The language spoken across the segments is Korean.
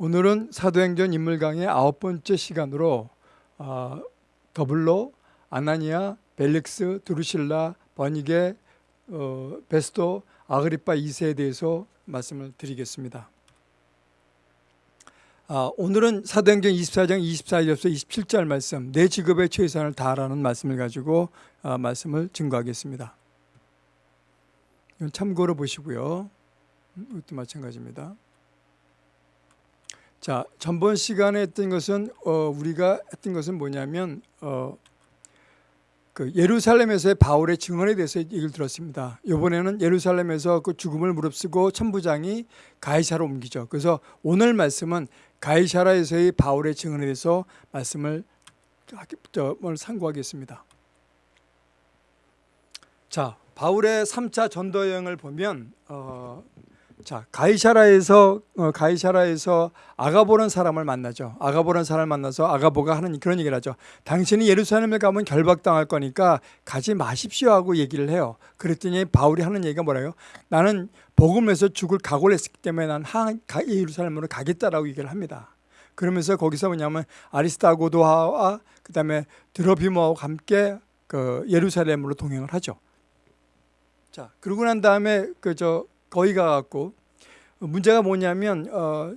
오늘은 사도행전 인물 강의 아홉 번째 시간으로 어, 더블로 아나니아, 벨릭스, 드루실라, 버니게, 어, 베스토, 아그리파 2세에 대해서 말씀을 드리겠습니다. 아, 오늘은 사도행전 24장 24절에서 27절 말씀 내 직업에 최선을 다하라는 말씀을 가지고 아, 말씀을 증거하겠습니다. 참고로 보시고요. 음, 이것도 마찬가지입니다. 자, 전번 시간에 했던 것은 어, 우리가 했던 것은 뭐냐면 어, 그 예루살렘에서의 바울의 증언에 대해서 얘기를 들었습니다. 이번에는 예루살렘에서 그 죽음을 무릅쓰고 천부장이 가이사로 옮기죠. 그래서 오늘 말씀은 가이사라에서의 바울의 증언에 대해서 말씀을 상고하겠습니다. 자, 바울의 3차 전도 여행을 보면 어, 자 가이샤라에서 어, 가이샤라에서 아가보라는 사람을 만나죠. 아가보라는 사람을 만나서 아가보가 하는 그런 얘기를 하죠. 당신이 예루살렘에 가면 결박당할 거니까 가지 마십시오 하고 얘기를 해요. 그랬더니 바울이 하는 얘기가 뭐라요? 나는 복음에서 죽을 각오를 했기 때문에 난 예루살렘으로 가겠다라고 얘기를 합니다. 그러면서 거기서 뭐냐면 아리스타고도와 그다음에 드로비모와 함께 그 예루살렘으로 동행을 하죠. 자 그러고 난 다음에 그저 거기 가갖고 문제가 뭐냐면 어,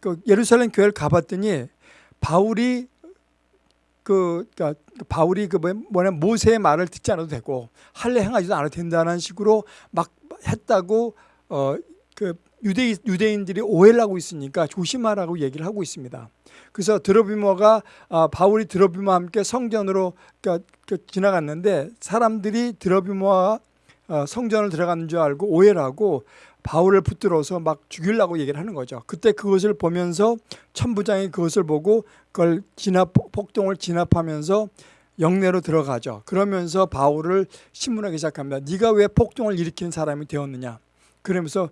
그 예루살렘 교회를 가봤더니 바울이 그 그러니까 바울이 그 뭐냐 모세의 말을 듣지 않아도 되고 할례 행하지도 않아도 된다는 식으로 막 했다고 어 그 유대 유대인들이 오해를 하고 있으니까 조심하라고 얘기를 하고 있습니다. 그래서 드로비모가 아, 바울이 드로비모와 함께 성전으로 그러니까 그 지나갔는데 사람들이 드로비모와 어, 성전을 들어가는 줄 알고 오해를 하고 바울을 붙들어서 막 죽이려고 얘기를 하는 거죠. 그때 그것을 보면서 천부장이 그것을 보고 그걸 진압 폭동을 진압하면서 영내로 들어가죠. 그러면서 바울을 신문하기 시작합니다. 네가 왜 폭동을 일으키는 사람이 되었느냐. 그러면서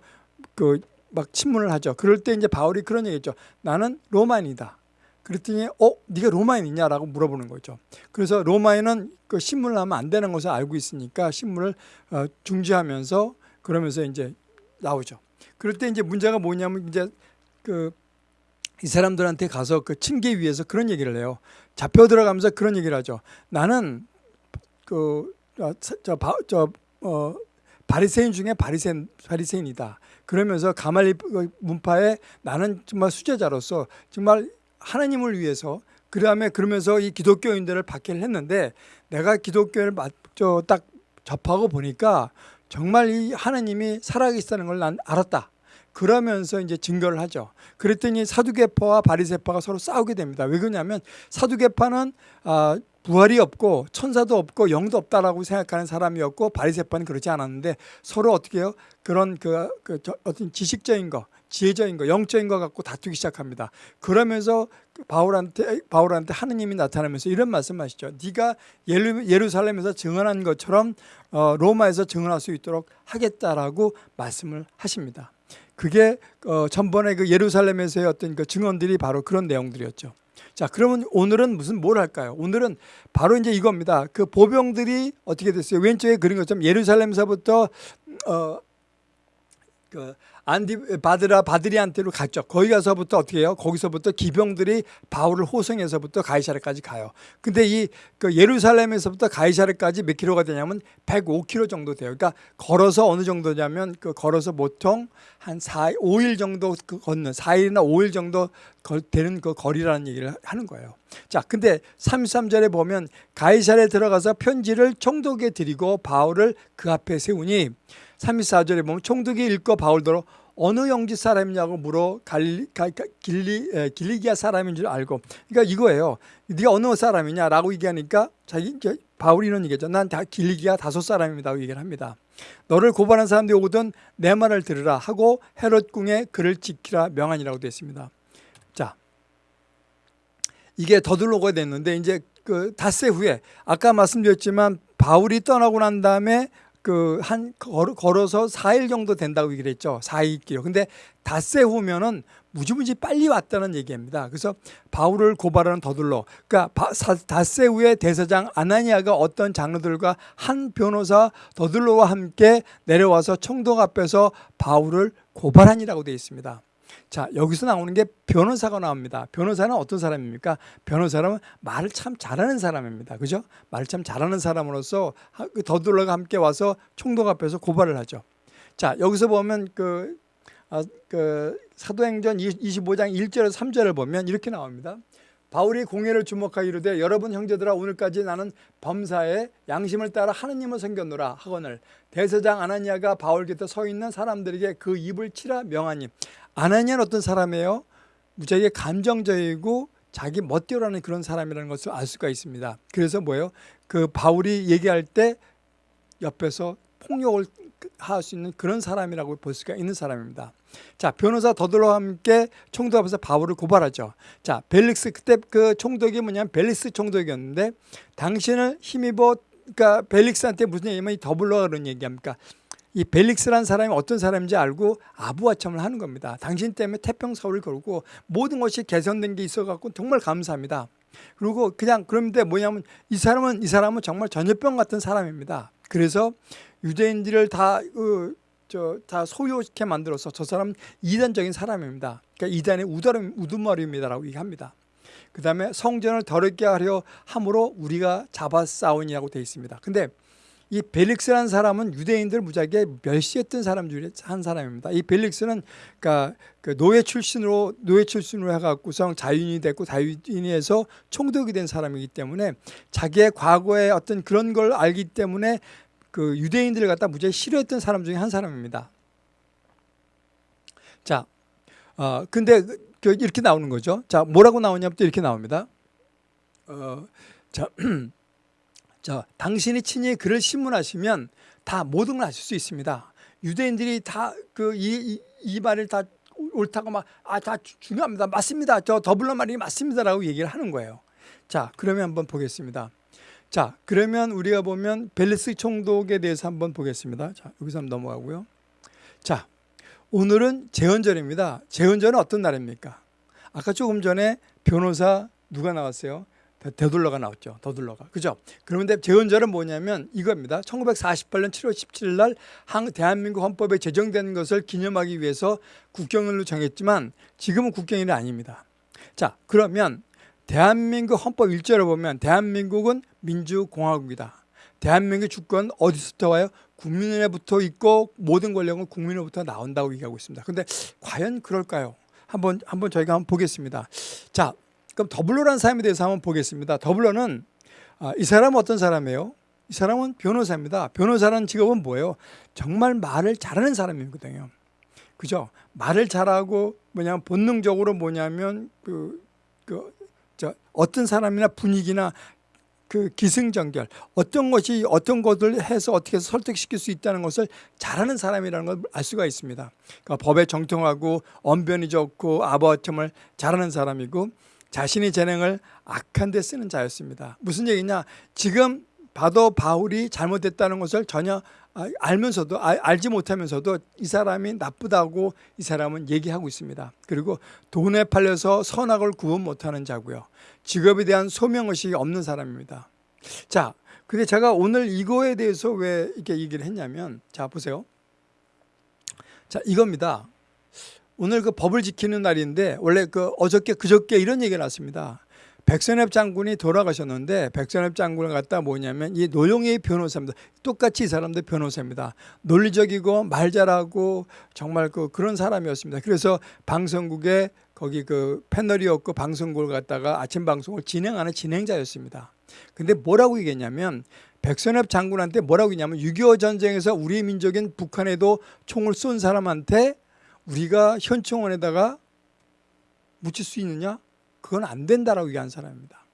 그 막 친문을 하죠. 그럴 때 이제 바울이 그런 얘기했죠. 나는 로마인이다. 그랬더니 어 네가 로마인이냐라고 물어보는 거죠. 그래서 로마인은 그 신문을 하면 안 되는 것을 알고 있으니까 신문을 어, 중지하면서 그러면서 이제 나오죠. 그럴 때 이제 문제가 뭐냐면 이제 그 이 사람들한테 가서 그 층계 위에서 그런 얘기를 해요. 잡혀 들어가면서 그런 얘기를 하죠. 나는 그저저 저, 어, 바리새인 중에 바리새인 바리새인이다. 그러면서 가말리 문파에 나는 정말 수제자로서 정말 하나님을 위해서 그다음에 그러면서 이 기독교인들을 박해를 했는데 내가 기독교를 딱 접하고 보니까 정말 이 하나님이 살아계시다는 걸 난 알았다. 그러면서 이제 증거를 하죠. 그랬더니 사두개파와 바리새파가 서로 싸우게 됩니다. 왜 그러냐면 사두개파는 아, 부활이 없고 천사도 없고 영도 없다라고 생각하는 사람이었고 바리새파는 그렇지 않았는데 서로 어떻게 해요? 그런 그, 그 어떤 지식적인 거, 지혜적인 거, 영적인 거 갖고 다투기 시작합니다. 그러면서 바울한테 바울한테 하느님이 나타나면서 이런 말씀하시죠. 네가 예루, 살렘에서 증언한 것처럼 어, 로마에서 증언할 수 있도록 하겠다라고 말씀을 하십니다. 그게 어, 전번에 그 예루살렘에서의 어떤 그 증언들이 바로 그런 내용들이었죠. 자, 그러면 오늘은 무슨 뭘 할까요? 오늘은 바로 이제 이겁니다. 그 보병들이 어떻게 됐어요? 왼쪽에 그린 것처럼 예루살렘에서부터 어, 그 안디 바드라 바드리한테로 갔죠. 거기 가서부터 어떻게 해요? 거기서부터 기병들이 바울을 호송해서부터 가이사르까지 가요. 근데 이 그 예루살렘에서부터 가이사르까지 몇 킬로가 되냐면 105킬로 정도 돼요. 그러니까 걸어서 어느 정도냐면 그 걸어서 보통 한 4, 5일 정도 그 걷는 4일이나 5일 정도 되는 그 거리라는 얘기를 하는 거예요. 자, 근데 33절에 보면 가이사르에 들어가서 편지를 총독에 드리고 바울을 그 앞에 세우니 34절에 보면 총독이 읽고 바울더러 어느 영지 사람이냐고 물어 갈리, 길리, 에, 길리기아 사람인 줄 알고. 그러니까 이거예요. 네가 어느 사람이냐라고 얘기하니까 자기 바울이 이런 얘기죠. 난 다 길리기아 다섯 사람입니다 얘기를 합니다. 너를 고발한 사람들이 오거든 내 말을 들으라 하고 헤롯 궁에 그를 지키라 명하니라고 되어 있습니다. 자 이게 더들로가 됐는데 이제 그 닷새 후에 아까 말씀드렸지만 바울이 떠나고 난 다음에 그 한 걸어서 4일 정도 된다고 얘기를 했죠. 4일길. 근데 닷새 후면은 무지무지 빨리 왔다는 얘기입니다. 그래서 바울을 고발하는 더둘러. 그러니까 닷새 후에 대사장 아나니아가 어떤 장로들과 한 변호사 더둘러와 함께 내려와서 총독 앞에서 바울을 고발하니라고 되어 있습니다. 자 여기서 나오는 게 변호사가 나옵니다. 변호사는 어떤 사람입니까? 변호사는 말을 참 잘하는 사람입니다. 그죠? 말을 참 잘하는 사람으로서 하- 그 더둘러가 함께 와서 총독 앞에서 고발을 하죠. 자 여기서 보면 그, 아, 그 사도행전 25장 1절에서 3절을 보면 이렇게 나옵니다. 바울이 공회를 주목하여 이르되 여러분 형제들아 오늘까지 나는 범사에 양심을 따라 하느님을 섬겼노라 하거늘 대서장 아나니아가 바울 곁에 서 있는 사람들에게 그 입을 치라 명하니 아나니아는 어떤 사람이에요? 무지하게 감정적이고 자기 멋대로라는 그런 사람이라는 것을 알 수가 있습니다. 그래서 뭐예요? 그 바울이 얘기할 때 옆에서 폭력을 할 수 있는 그런 사람이라고 볼 수가 있는 사람입니다. 자, 변호사 더들과 함께 총독 앞에서 바울을 고발하죠. 자, 벨릭스 그때 그 총독이 뭐냐면 벨릭스 총독이었는데 당신을 힘입어 그러니까 벨릭스한테 무슨 얘기냐면 이 더블로가 그런 얘기합니까? 이 벨릭스라는 사람이 어떤 사람인지 알고 아부하첨을 하는 겁니다. 당신 때문에 태평사고를 걸고 모든 것이 개선된 게 있어갖고 정말 감사합니다. 그리고 그냥 그런데 뭐냐면 이 사람은 이 사람은 정말 전염병 같은 사람입니다. 그래서 유대인들을 다 그, 저, 다 소유케 만들어서 저 사람 이단적인 사람입니다. 그러니까 이단의 우다름, 우두머리입니다라고 얘기합니다. 그 다음에 성전을 더럽게 하려 함으로 우리가 잡아 싸우니라고 되어 있습니다. 근데 이 벨릭스라는 사람은 유대인들 무지하게 멸시했던 사람 중에 한 사람입니다. 이 벨릭스는 그러니까 그 노예 출신으로 노예 출신으로 해갖고서 자유인이 됐고 자유인에서 총독이 된 사람이기 때문에 자기의 과거의 어떤 그런 걸 알기 때문에 그 유대인들을 갖다 무지하게 싫어했던 사람 중에 한 사람입니다. 자, 어 근데 그- 그 이렇게 나오는 거죠. 자, 뭐라고 나오냐면 또 이렇게 나옵니다. 어, 자. 자, 당신이 친히 글을 신문하시면 다 모든 걸 아실 수 있습니다. 유대인들이 다 그 이 이 말을 다 옳다고 막 아 다 중요합니다. 맞습니다. 저 더블러 말이 맞습니다라고 얘기를 하는 거예요. 자, 그러면 한번 보겠습니다. 자, 그러면 우리가 보면 벨리스 총독에 대해서 한번 보겠습니다. 자, 여기서 한번 넘어가고요. 자, 오늘은 재헌절입니다. 재헌절은 어떤 날입니까? 아까 조금 전에 변호사 누가 나왔어요? 더- 더둘러가 나왔죠. 더둘러가. 그죠? 그런데 재헌절은 뭐냐면 이겁니다. 1948년 7월 17일 날 한- 대한민국 헌법에 제정된 것을 기념하기 위해서 국경일로 정했지만 지금은 국경일이 아닙니다. 자, 그러면 대한민국 헌법 1절을 보면 대한민국은 민주공화국이다. 대한민국 주권 어디서부터 와요? 국민으로부터 있고 모든 권력은 국민으로부터 나온다고 얘기하고 있습니다. 근데 과연 그럴까요? 한번 한번 저희가 한번 보겠습니다. 자, 그럼 더블로라는 사람에 대해서 한번 보겠습니다. 더블로는 아, 이 사람은 어떤 사람이에요? 이 사람은 변호사입니다. 변호사라는 직업은 뭐예요? 정말 말을 잘하는 사람이거든요. 그죠? 말을 잘하고 뭐냐면 본능적으로 뭐냐면 그, 그, 저 어떤 사람이나 분위기나 그 기승전결 어떤 것이 어떤 것을 해서 어떻게 해서 설득시킬 수 있다는 것을 잘하는 사람이라는 걸 알 수가 있습니다. 그러니까 법에 정통하고 언변이 좋고 아버침을 잘하는 사람이고 자신의 재능을 악한 데 쓰는 자였습니다. 무슨 얘기냐? 지금 봐도 바울이 잘못됐다는 것을 전혀 아, 알면서도 아, 알지 못하면서도 이 사람이 나쁘다고 이 사람은 얘기하고 있습니다. 그리고 돈에 팔려서 선악을 구분 못하는 자고요. 직업에 대한 소명의식이 없는 사람입니다. 자, 근데 제가 오늘 이거에 대해서 왜 이렇게 얘기를 했냐면 자 보세요. 자 이겁니다. 오늘 그 법을 지키는 날인데 원래 그 어저께 그저께 이런 얘기가 났습니다. 백선엽 장군이 돌아가셨는데 백선엽 장군을 갖다 뭐냐면 이 노영희 변호사입니다. 똑같이 이 사람도 변호사입니다. 논리적이고 말 잘하고 정말 그 그런 사람이었습니다. 그래서 방송국에 거기 그 패널이었고 방송국을 갖다가 아침 방송을 진행하는 진행자였습니다. 근데 뭐라고 얘기했냐면 백선엽 장군한테 뭐라고 했냐면 6.25 전쟁에서 우리 민족인 북한에도 총을 쏜 사람한테 우리가 현충원에다가 묻힐 수 있느냐? 그건 안 된다라고 얘기한 사람입니다.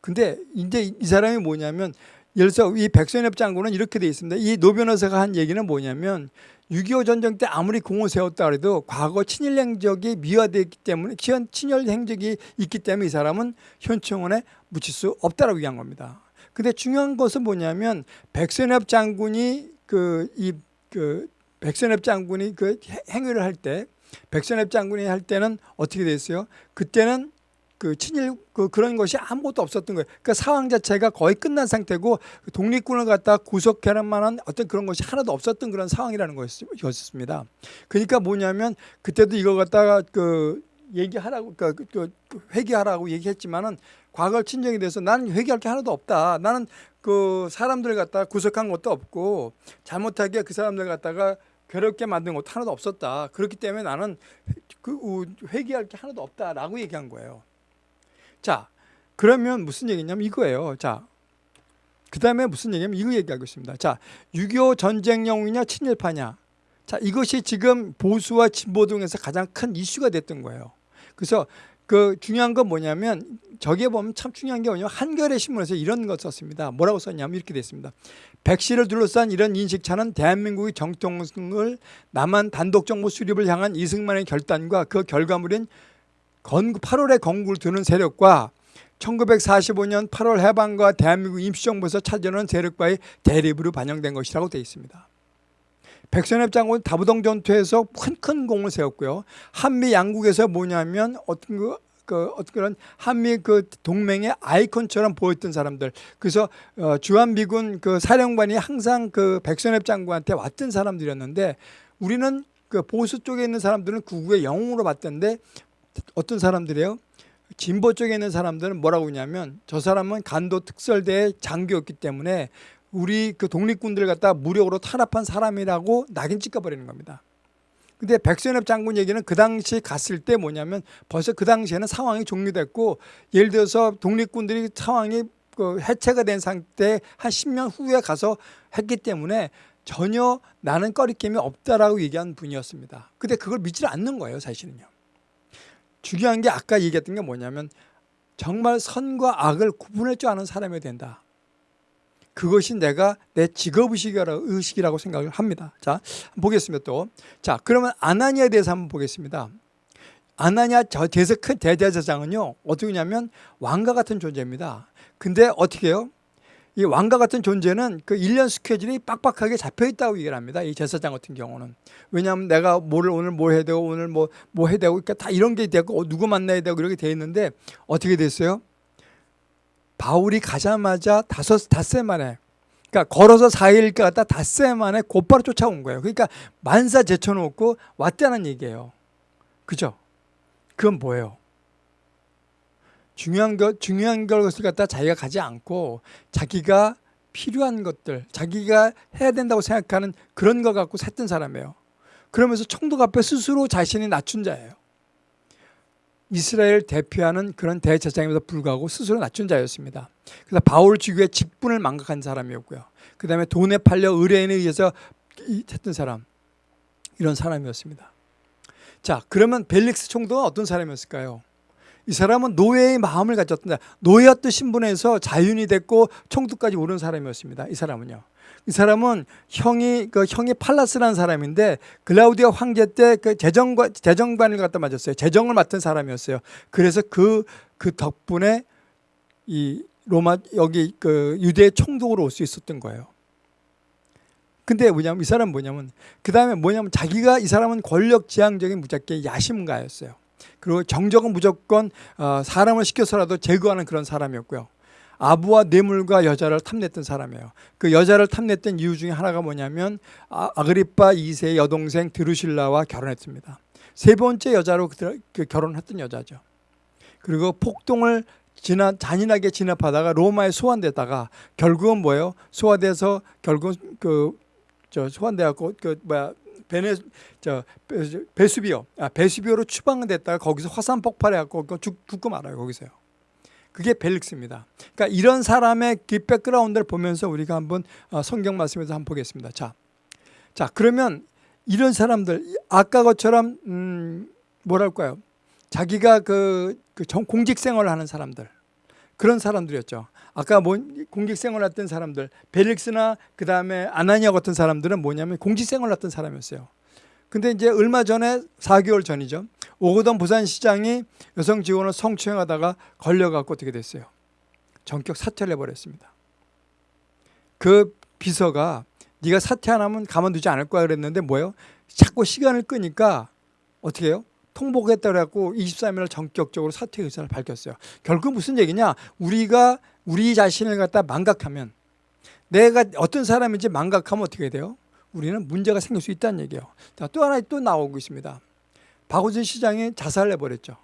근데 이제 이 사람이 뭐냐면 들어서 이 백선엽 장군은 이렇게 돼 있습니다. 이 노 변호사가 한 얘기는 뭐냐면 6.25 전쟁 때 아무리 공을 세웠다 그래도 과거 친일 행적이 미화되기 때문에 친- 친일 행적이 있기 때문에 이 사람은 현충원에 묻힐 수 없다라고 얘기한 겁니다. 근데 중요한 것은 뭐냐면 백선엽 장군이 그이그 백선엽 장군이 그 해- 행위를 할 때 백선엽 장군이 할 때는 어떻게 됐어요? 그때는 그 친일 그 그런 것이 아무것도 없었던 거예요. 그러니까 상황 자체가 거의 끝난 상태고 독립군을 갖다 구속할 만한 어떤 그런 것이 하나도 없었던 그런 상황이라는 것이었습니다. 그러니까 뭐냐면 그때도 이거 갖다가 그 얘기하라고 그러니까 그 회개하라고 얘기했지만은 과거 친정에 대해서 나는 회개할 게 하나도 없다. 나는 그 사람들 갖다 구속한 것도 없고 잘못하게 그 사람들 갖다가 괴롭게 만든 것도 하나도 없었다. 그렇기 때문에 나는 그 회개할 게 하나도 없다라고 얘기한 거예요. 자, 그러면 무슨 얘기냐면 이거예요. 자, 그 다음에 무슨 얘기냐면 이거 얘기하고 있습니다. 자, 6.25 전쟁 영웅이냐 친일파냐. 자, 이것이 지금 보수와 진보 등에서 가장 큰 이슈가 됐던 거예요. 그래서 그 중요한 건 뭐냐면 저기에 보면 참 중요한 게 뭐냐면 한겨레 신문에서 이런 거 썼습니다. 뭐라고 썼냐면 이렇게 됐습니다. 백씨를 둘러싼 이런 인식차는 대한민국의 정통성을 남한 단독 정부 수립을 향한 이승만의 결단과 그 결과물인 건국 8월에 건국을 두는 세력과 1945년 8월 해방과 대한민국 임시정부에서 차지하는 세력과의 대립으로 반영된 것이라고 되어 있습니다. 백선엽 장군 다부동 전투에서 큰 큰 공을 세웠고요. 한미 양국에서 뭐냐면 어떤 그, 그 어떤 그런 한미 그 동맹의 아이콘처럼 보였던 사람들. 그래서 어, 주한 미군 그 사령관이 항상 그 백선엽 장군한테 왔던 사람들이었는데 우리는 그 보수 쪽에 있는 사람들은 구국의 영웅으로 봤던데 어떤 사람들이에요? 진보 쪽에 있는 사람들은 뭐라고 하냐면 저 사람은 간도 특설대의 장교였기 때문에 우리 그 독립군들 갖다 무력으로 탄압한 사람이라고 낙인 찍어버리는 겁니다. 근데 백선엽 장군 얘기는 그 당시 갔을 때 뭐냐면 벌써 그 당시에는 상황이 종료됐고 예를 들어서 독립군들이 상황이 그 해체가 된 상태 한 10년 후에 가서 했기 때문에 전혀 나는 꺼리낌이 없다라고 얘기한 분이었습니다. 근데 그걸 믿지 않는 거예요, 사실은요. 중요한 게 아까 얘기했던 게 뭐냐면 정말 선과 악을 구분할 줄 아는 사람이 된다. 그것이 내가 내 직업의식이라고 생각을 합니다. 자, 보겠습니다 또. 자, 그러면 아나니아에 대해서 한번 보겠습니다. 아나니아 큰 대제사장은요, 어떻게 냐면 왕과 같은 존재입니다. 근데 어떻게 해요? 이 왕과 같은 존재는 그 1년 스케줄이 빡빡하게 잡혀 있다고 얘기를 합니다. 이 제사장 같은 경우는. 왜냐하면 내가 뭐를 오늘 뭐 해야 되고 오늘 뭐, 뭐 해야 되고 그러니까 다 이런 게 되고 어, 누구 만나야 되고 이렇게 돼 있는데 어떻게 됐어요? 바울이 가자마자 다섯, 닷새 만에 그러니까 걸어서 4일 갔다 닷새 만에 곧바로 쫓아온 거예요. 그러니까 만사 제쳐놓고 왔다는 얘기예요. 그죠? 그건 뭐예요? 중요한 것, 중요한 것을 갖다 자기가 가지 않고 자기가 필요한 것들, 자기가 해야 된다고 생각하는 그런 거 갖고 샜던 사람이에요. 그러면서 총독 앞에 스스로 자신이 낮춘 자예요. 이스라엘 대표하는 그런 대제사장임에도 불구하고 스스로 낮춘 자였습니다. 그래서 바울 주교의 직분을 망각한 사람이었고요. 그 다음에 돈에 팔려 의뢰인에 의해서 했던 사람 이런 사람이었습니다. 자 그러면 벨릭스 총독은 어떤 사람이었을까요? 이 사람은 노예의 마음을 가졌다. 노예였던 신분에서 자윤이 됐고 총독까지 오른 사람이었습니다. 이 사람은요. 이 사람은 형이 그 형이 팔라스라는 사람인데 글라우디아 황제 때 그 재정관 재정관을 갖다 맞았어요. 재정을 맡은 사람이었어요. 그래서 그그 그 덕분에 이 로마 여기 그 유대 총독으로 올 수 있었던 거예요. 근데 뭐냐면 이 사람은 뭐냐면 그 다음에 뭐냐면 자기가 이 사람은 권력 지향적인 무작게 야심가였어요. 그리고 정적은 무조건 어, 사람을 시켜서라도 제거하는 그런 사람이었고요. 아부와 뇌물과 여자를 탐냈던 사람이에요. 그 여자를 탐냈던 이유 중에 하나가 뭐냐면 아, 아그리파 2세의 여동생 드루실라와 결혼했습니다. 세 번째 여자로 그 결혼했던 여자죠. 그리고 폭동을 진압, 잔인하게 진압하다가 로마에 소환되다가 결국은 뭐예요? 소환돼서 결국 그저 소환돼갖고 그 뭐야 베네 저 베수비오 아 베수비오로 추방됐다가 거기서 화산 폭발해갖고 죽, 죽고 말아요 거기서요. 그게 벨릭스입니다. 그러니까 이런 사람의 그 백그라운드를 보면서 우리가 한번 어, 성경 말씀에서 한번 보겠습니다. 자, 자 그러면 이런 사람들 아까 것처럼 음, 뭐랄까요? 자기가 그, 그 공직 생활을 하는 사람들 그런 사람들이었죠. 아까 뭐 공직 생활을 했던 사람들 벨릭스나 그 다음에 아나니아 같은 사람들은 뭐냐면 공직 생활을 했던 사람이었어요. 근데 이제 얼마 전에 4개월 전이죠. 오거돈 부산시장이 여성 직원을 성추행하다가 걸려갖고 어떻게 됐어요? 전격 사퇴를 해버렸습니다. 그 비서가 네가 사퇴 안 하면 가만두지 않을 거야 그랬는데 뭐예요? 자꾸 시간을 끄니까 어떻게 해요? 통보하겠다고 해갖고 23일 전격적으로 사퇴 의사를 밝혔어요. 결국 무슨 얘기냐? 우리가 우리 자신을 갖다 망각하면 내가 어떤 사람인지 망각하면 어떻게 돼요? 우리는 문제가 생길 수 있다는 얘기예요. 자, 또 하나 또 나오고 있습니다. 박원순 시장이 자살을 해버렸죠.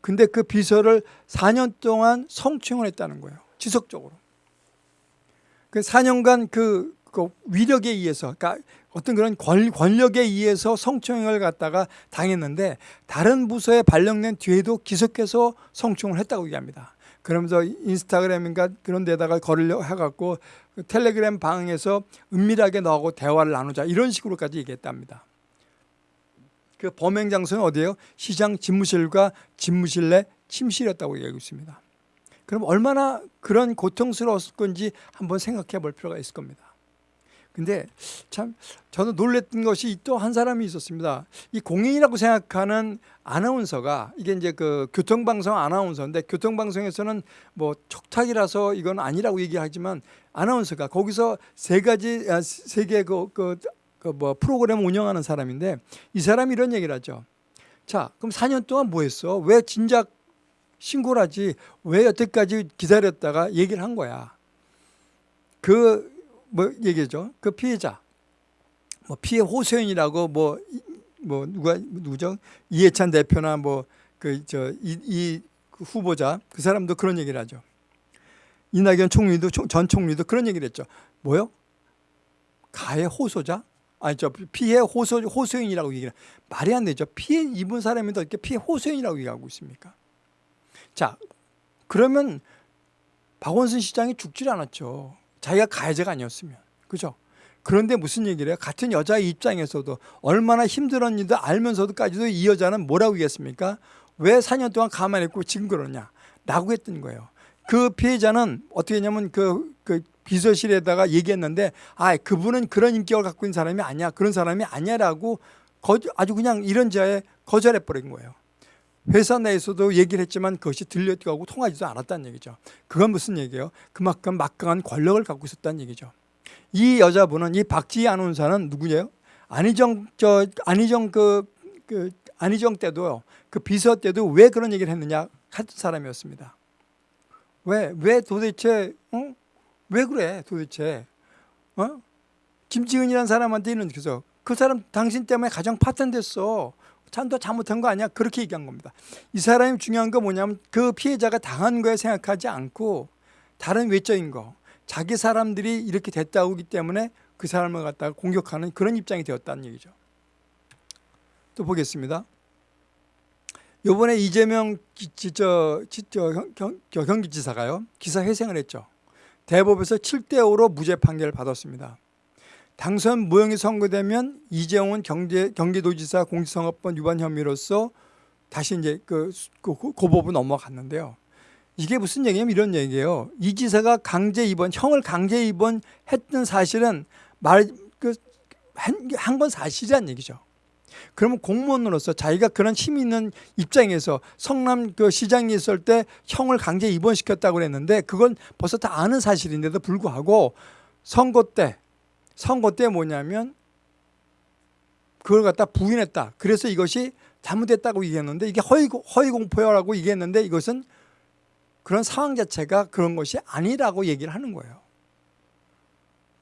근데 그 비서를 4년 동안 성추행을 했다는 거예요. 지속적으로. 그 4년간 그, 그 위력에 의해서, 그러니까 어떤 그런 권, 권력에 의해서 성추행을 갖다가 당했는데 다른 부서에 발령낸 뒤에도 계속해서 성추행을 했다고 얘기합니다. 그러면서 인스타그램인가 그런 데다가 거리려 해갖고 그 텔레그램 방에서 은밀하게 너하고 대화를 나누자 이런 식으로까지 얘기했답니다. 그 범행 장소는 어디예요? 시장 집무실과 집무실 내 침실이었다고 얘기하고 있습니다. 그럼 얼마나 그런 고통스러웠을 건지 한번 생각해 볼 필요가 있을 겁니다. 근데 참 저는 놀랬던 것이 또 한 사람이 있었습니다. 이 공인이라고 생각하는 아나운서가 이게 이제 그 교통방송 아나운서인데 교통방송에서는 뭐 촉탁이라서 이건 아니라고 얘기하지만 아나운서가 거기서 세 가지 아, 세개 그 그, 그 뭐 프로그램 운영하는 사람인데 이 사람이 이런 얘기를 하죠. 자, 그럼 4년 동안 뭐 했어? 왜 진작 신고를 하지? 왜 여태까지 기다렸다가 얘기를 한 거야? 그 뭐 얘기죠. 그 피해자. 뭐 피해 호소인이라고 뭐, 뭐 누가 누구죠? 이해찬 대표나 뭐 그 저이그 후보자 그 사람도 그런 얘기를 하죠. 이낙연 총리도 전 총리도 그런 얘기를 했죠. 뭐요? 가해 호소자? 아니 저 피해 호소 호소인이라고 얘기를 말이 안 되죠. 피해 입은 사람이 더 이렇게 피해 호소인이라고 얘기하고 있습니까? 자 그러면 박원순 시장이 죽질 않았죠. 자기가 가해자가 아니었으면 그죠? 그런데 무슨 얘기를 해요? 같은 여자의 입장에서도 얼마나 힘들었는지도 알면서도까지도 이 여자는 뭐라고 얘기했습니까? 왜 4년 동안 가만히 있고 지금 그러냐? 라고 했던 거예요. 그 피해자는 어떻게 했냐면 그, 그 비서실에다가 얘기했는데 아 그분은 그런 인격을 갖고 있는 사람이 아니야 그런 사람이 아니야라고 아주 그냥 이런 자에 거절해 버린 거예요. 회사 내에서도 얘기를 했지만 그것이 들려가고 통하지도 않았다는 얘기죠. 그건 무슨 얘기예요? 그만큼 막강한 권력을 갖고 있었다는 얘기죠. 이 여자분은 이 박지희 아나운서는 누구예요? 안희정 저 안희정 그, 그 안희정 때도요. 그 비서 때도 왜 그런 얘기를 했느냐 같은 사람이었습니다. 왜 왜 도대체 어? 왜 그래 도대체? 어? 김지은이라는 사람한테는 그래서 그 사람 당신 때문에 가정 파탄됐어. 참도 잘못한 거 아니야? 그렇게 얘기한 겁니다. 이 사람이 중요한 거 뭐냐면 그 피해자가 당한 거에 생각하지 않고 다른 외적인 거 자기 사람들이 이렇게 됐다고 하기 때문에 그 사람을 갖다가 공격하는 그런 입장이 되었다는 얘기죠. 또 보겠습니다. 요번에 이재명 기, 저, 저, 경, 경기지사가요 기사 회생을 했죠 대법에서 7대5로 무죄 판결을 받았습니다. 당선 무형이 선고되면 이재용은 경제, 경기도지사 공직선거법 위반 혐의로서 다시 이제 그, 그 고법으로 넘어갔는데요. 이게 무슨 얘기냐면 이런 얘기예요. 이 지사가 강제 입원, 형을 강제 입원했던 사실은 말, 그, 한 건 사실이란 얘기죠. 그러면 공무원으로서 자기가 그런 힘이 있는 입장에서 성남 그 시장이 있을 때 형을 강제 입원시켰다고 그랬는데 그건 벌써 다 아는 사실인데도 불구하고 선거 때 선거 때 뭐냐면 그걸 갖다 부인했다. 그래서 이것이 잘못됐다고 얘기했는데 이게 허위, 허위 공포라고 얘기했는데 이것은 그런 상황 자체가 그런 것이 아니라고 얘기를 하는 거예요.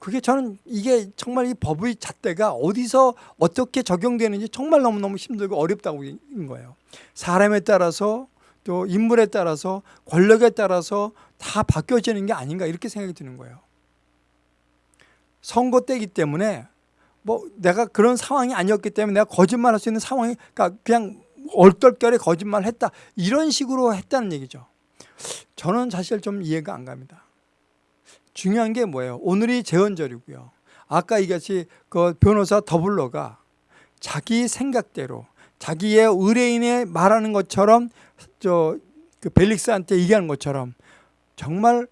그게 저는 이게 정말 이 법의 잣대가 어디서 어떻게 적용되는지 정말 너무너무 힘들고 어렵다고 인 거예요. 사람에 따라서 또 인물에 따라서 권력에 따라서 다 바뀌어지는 게 아닌가 이렇게 생각이 드는 거예요. 선거 때이기 때문에 뭐 내가 그런 상황이 아니었기 때문에 내가 거짓말할 수 있는 상황이 그러니까 그냥 얼떨결에 거짓말을 했다 이런 식으로 했다는 얘기죠. 저는 사실 좀 이해가 안 갑니다. 중요한 게 뭐예요? 오늘이 재헌절이고요. 아까 이같이 그 변호사 더블러가 자기 생각대로 자기의 의뢰인의 말하는 것처럼 저 그 벨릭스한테 얘기하는 것처럼 정말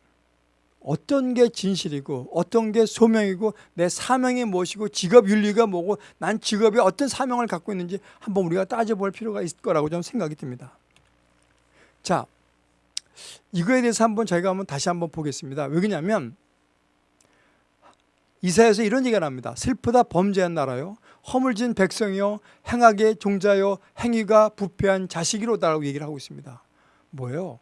어떤 게 진실이고 어떤 게 소명이고 내 사명이 무엇이고 직업 윤리가 뭐고 난 직업에 어떤 사명을 갖고 있는지 한번 우리가 따져볼 필요가 있을 거라고 좀 생각이 듭니다. 자, 이거에 대해서 한번 저희가 한번 다시 한번 보겠습니다. 왜냐하면 이사야서 이런 얘기가 납니다. 슬프다 범죄한 나라요. 허물진 백성이요. 행악의 종자요. 행위가 부패한 자식이로다라고 얘기를 하고 있습니다. 뭐예요?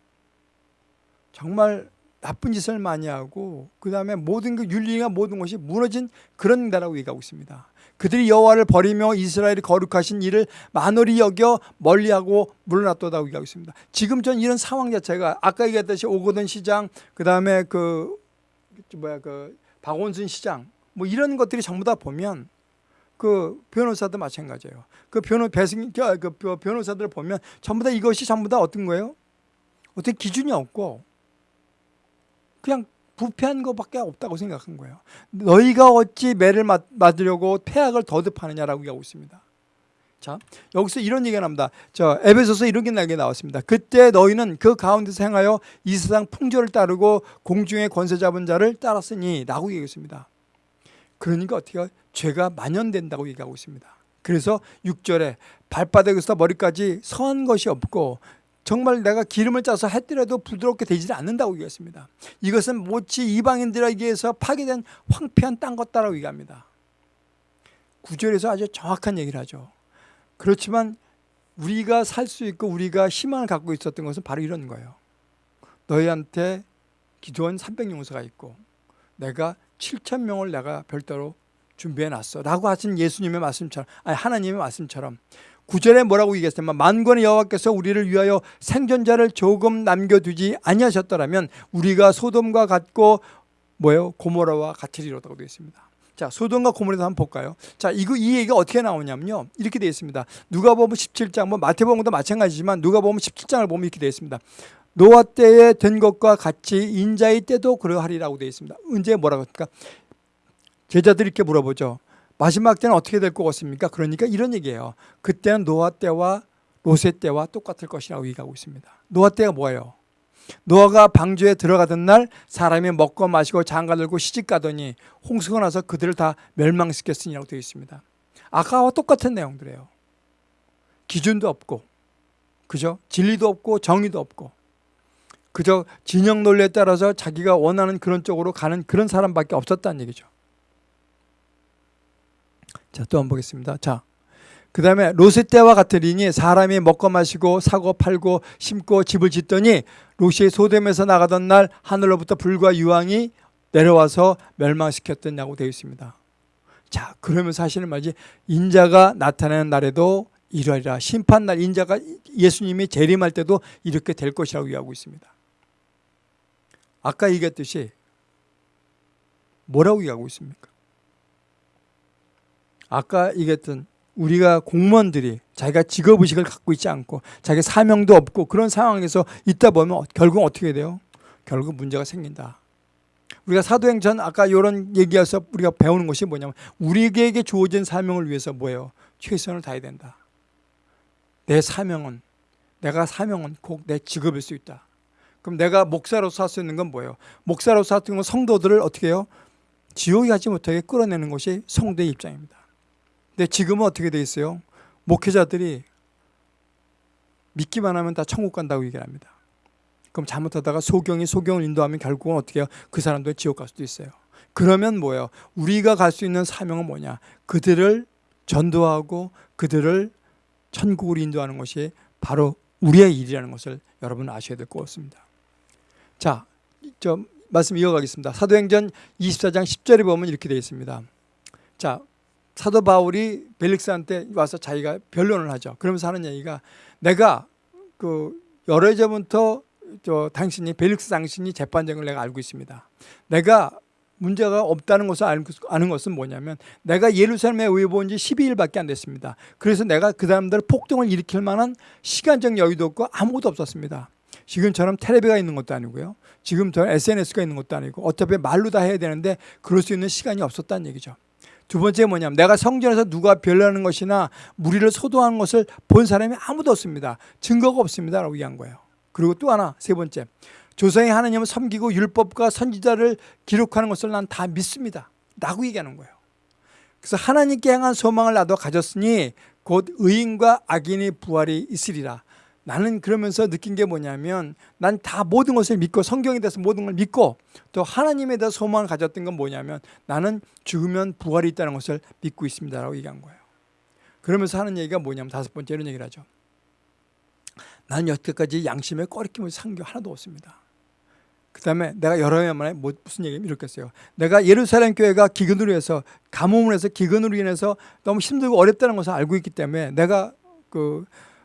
정말 나쁜 짓을 많이 하고 그 다음에 모든 그 윤리가 모든 것이 무너진 그런 나라고 얘기하고 있습니다. 그들이 여호와를 버리며 이스라엘이 거룩하신 일을 만홀히 여겨 멀리하고 물러났다고 얘기하고 있습니다. 지금 전 이런 상황 자체가 아까 얘기했듯이 오거돈 시장 그 다음에 그 뭐야 그 박원순 시장 뭐 이런 것들이 전부 다 보면 그 변호사도 마찬가지예요. 그 변호 배승 그 변호사들 보면 전부 다 이것이 전부 다 어떤 거예요? 어떤 기준이 없고 그냥 부패한 것밖에 없다고 생각한 거예요. 너희가 어찌 매를 맞으려고 폐악을 더듭하느냐라고 얘기하고 있습니다. 자, 여기서 이런 얘기가 납니다. 저 에베소서 이런 게 나왔습니다. 그때 너희는 그 가운데서 행하여 이 세상 풍조를 따르고 공중의 권세 잡은 자를 따랐으니 라고 얘기했습니다. 그러니까 어떻게 죄가 만연된다고 얘기하고 있습니다. 그래서 6절에 발바닥에서 머리까지 선한 것이 없고 정말 내가 기름을 짜서 했더라도 부드럽게 되지 않는다고 얘기했습니다. 이것은 모치 이방인들에게 의해서 파괴된 황폐한 땅 같다라고 얘기합니다. 구절에서 아주 정확한 얘기를 하죠. 그렇지만 우리가 살 수 있고 우리가 희망을 갖고 있었던 것은 바로 이런 거예요. 너희한테 기도원 300용서가 있고 내가 7천 명을 내가 별도로 준비해 놨어 라고 하신 예수님의 말씀처럼 아니 하나님의 말씀처럼 구절에 뭐라고 얘기했냐면 만권의 여호와께서 우리를 위하여 생존자를 조금 남겨두지 아니하셨더라면 우리가 소돔과 같고 뭐예요? 고모라와 같으리로다고 되어 있습니다. 자, 소돔과 고모라도 한번 볼까요? 자, 이거 이 얘기가 어떻게 나오냐면요. 이렇게 되어 있습니다. 누가 보면 17장, 뭐 마태복음도 마찬가지지만 누가 보면 17장을 보면 이렇게 되어 있습니다. 노아 때에 된 것과 같이 인자의 때도 그러하리라고 되어 있습니다. 언제 뭐라고 합니까? 제자들이 이렇게 물어보죠. 마지막 때는 어떻게 될 것 같습니까? 그러니까 이런 얘기예요. 그때는 노아 때와 로세 때와 똑같을 것이라고 얘기하고 있습니다. 노아 때가 뭐예요? 노아가 방주에 들어가던 날 사람이 먹고 마시고 장가 들고 시집 가더니 홍수가 나서 그들을 다 멸망시켰으니라고 되어 있습니다. 아까와 똑같은 내용들이에요. 기준도 없고 그죠? 진리도 없고 정의도 없고 그저 진영 논리에 따라서 자기가 원하는 그런 쪽으로 가는 그런 사람밖에 없었다는 얘기죠. 자, 또 한번 보겠습니다. 자, 그 다음에 로세 때와 같으리니 사람이 먹고 마시고 사고 팔고 심고 집을 짓더니 로시의 소돔에서 나가던 날 하늘로부터 불과 유황이 내려와서 멸망시켰더냐고 되어 있습니다. 자, 그러면 사실은 말이지 인자가 나타나는 날에도 이러리라. 심판날 인자가 예수님이 재림할 때도 이렇게 될 것이라고 얘기하고 있습니다. 아까 얘기했듯이 뭐라고 얘기하고 있습니까? 아까 얘기했던 우리가 공무원들이 자기가 직업의식을 갖고 있지 않고 자기 사명도 없고 그런 상황에서 있다 보면 결국 어떻게 돼요? 결국 문제가 생긴다. 우리가 사도행전 아까 이런 얘기에서 우리가 배우는 것이 뭐냐면 우리에게 주어진 사명을 위해서 뭐예요? 최선을 다해야 된다. 내 사명은 내가 사명은 꼭 내 직업일 수 있다. 그럼 내가 목사로서 할 수 있는 건 뭐예요? 목사로서 할수 있는 건 성도들을 어떻게 해요? 지옥에 가지 못하게 끌어내는 것이 성도의 입장입니다. 근데 지금은 어떻게 돼 있어요? 목회자들이 믿기만 하면 다 천국 간다고 얘기를 합니다. 그럼 잘못하다가 소경이 소경을 인도하면 결국은 어떻게 해요? 그 사람도 지옥 갈 수도 있어요. 그러면 뭐예요? 우리가 갈 수 있는 사명은 뭐냐? 그들을 전도하고 그들을 천국으로 인도하는 것이 바로 우리의 일이라는 것을 여러분 아셔야 될 것 같습니다. 자, 저 말씀 이어가겠습니다. 사도행전 24장 10절에 보면 이렇게 되어 있습니다. 자, 사도 바울이 벨릭스한테 와서 자기가 변론을 하죠. 그러면서 하는 얘기가 내가 그 여러 해 전부터 저 당신이 벨릭스 당신이 재판장을 내가 알고 있습니다. 내가 문제가 없다는 것을 아는 것은 뭐냐면 내가 예루살렘에 의해 본 지 12일밖에 안 됐습니다. 그래서 내가 그 사람들 폭동을 일으킬 만한 시간적 여유도 없고 아무것도 없었습니다. 지금처럼 텔레비가 있는 것도 아니고요. 지금처럼 SNS가 있는 것도 아니고 어차피 말로 다 해야 되는데 그럴 수 있는 시간이 없었다는 얘기죠. 두 번째 뭐냐면 내가 성전에서 누가 별나는 것이나 무리를 소동하는 것을 본 사람이 아무도 없습니다. 증거가 없습니다. 라고 얘기한 거예요. 그리고 또 하나 세 번째 조상의 하나님을 섬기고 율법과 선지자를 기록하는 것을 난 다 믿습니다. 라고 얘기하는 거예요. 그래서 하나님께 향한 소망을 나도 가졌으니 곧 의인과 악인의 부활이 있으리라. 나는 그러면서 느낀 게 뭐냐면 난 다 모든 것을 믿고 성경에 대해서 모든 걸 믿고 또 하나님에 대해서 소망을 가졌던 건 뭐냐면 나는 죽으면 부활이 있다는 것을 믿고 있습니다라고 얘기한 거예요. 그러면서 하는 얘기가 뭐냐면 다섯 번째 이런 얘기를 하죠. 나는 여태까지 양심에 꺼리낌을 산 게 하나도 없습니다. 그 다음에 내가 여러 해 만에 뭐 무슨 얘기 이렇게 했어요. 내가 예루살렘 교회가 기근으로 해서 가뭄을 해서 기근으로 인해서 너무 힘들고 어렵다는 것을 알고 있기 때문에 내가 그